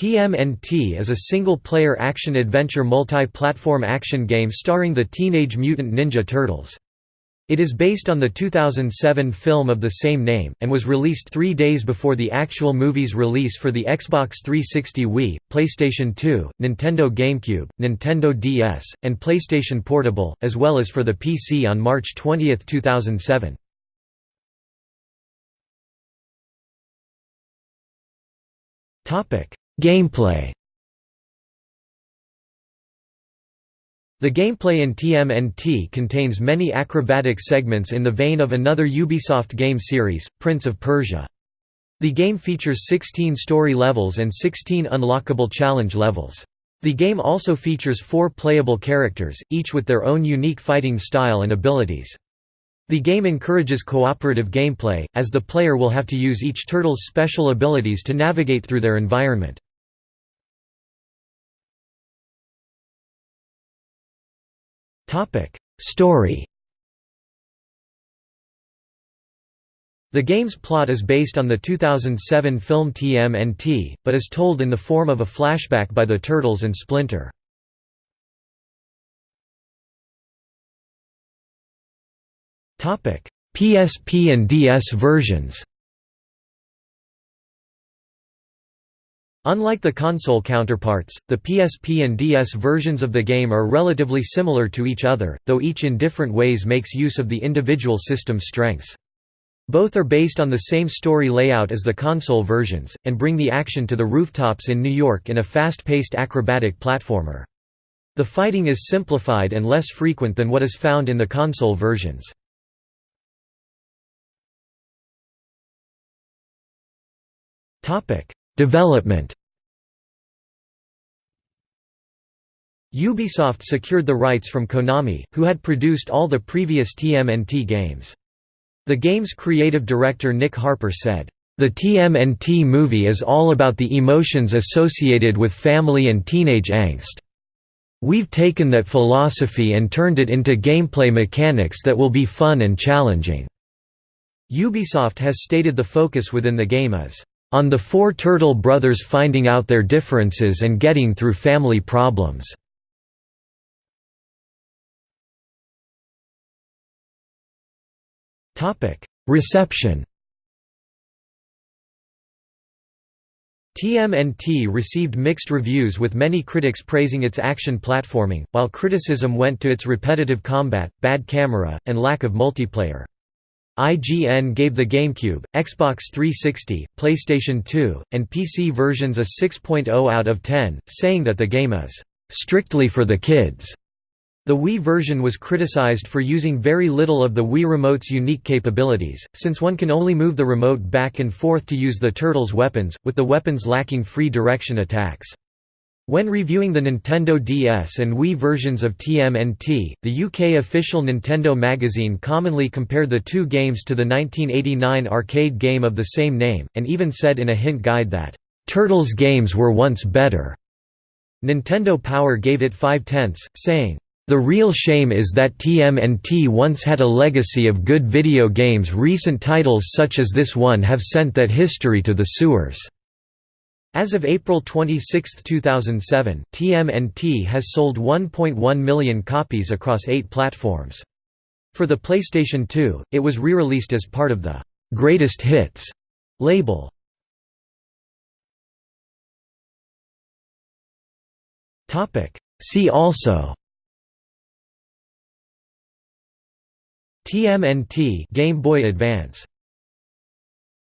TMNT is a single-player action-adventure multi-platform action game starring the Teenage Mutant Ninja Turtles. It is based on the 2007 film of the same name, and was released three days before the actual movie's release for the Xbox 360 Wii, PlayStation 2, Nintendo GameCube, Nintendo DS, and PlayStation Portable, as well as for the PC on March 20, 2007. Gameplay The gameplay in TMNT contains many acrobatic segments in the vein of another Ubisoft game series, Prince of Persia. The game features 16 story levels and 16 unlockable challenge levels. The game also features four playable characters, each with their own unique fighting style and abilities. The game encourages cooperative gameplay, as the player will have to use each turtle's special abilities to navigate through their environment. Story. The game's plot is based on the 2007 film TMNT, but is told in the form of a flashback by the Turtles and Splinter. PSP and DS versions Unlike the console counterparts, the PSP and DS versions of the game are relatively similar to each other, though each in different ways makes use of the individual system's strengths. Both are based on the same story layout as the console versions, and bring the action to the rooftops in New York in a fast-paced acrobatic platformer. The fighting is simplified and less frequent than what is found in the console versions. Development Ubisoft secured the rights from Konami, who had produced all the previous TMNT games. The game's creative director Nick Harper said, "...the TMNT movie is all about the emotions associated with family and teenage angst. We've taken that philosophy and turned it into gameplay mechanics that will be fun and challenging." Ubisoft has stated the focus within the game is, "...on the four Turtle brothers finding out their differences and getting through family problems." Reception TMNT received mixed reviews with many critics praising its action platforming, while criticism went to its repetitive combat, bad camera, and lack of multiplayer. IGN gave the GameCube, Xbox 360, PlayStation 2, and PC versions a 6.0 out of 10, saying that the game is "...strictly for the kids." The Wii version was criticized for using very little of the Wii Remote's unique capabilities, since one can only move the remote back and forth to use the Turtles' weapons, with the weapons lacking free direction attacks. When reviewing the Nintendo DS and Wii versions of TMNT, the UK official Nintendo magazine commonly compared the two games to the 1989 arcade game of the same name, and even said in a hint guide that, "...Turtles games were once better." Nintendo Power gave it 5 tenths, saying, the real shame is that TMNT once had a legacy of good video games recent titles such as this one have sent that history to the sewers." As of April 26, 2007, TMNT has sold 1.1 million copies across eight platforms. For the PlayStation 2, it was re-released as part of the «Greatest Hits» label. See also TMNT Game Boy Advance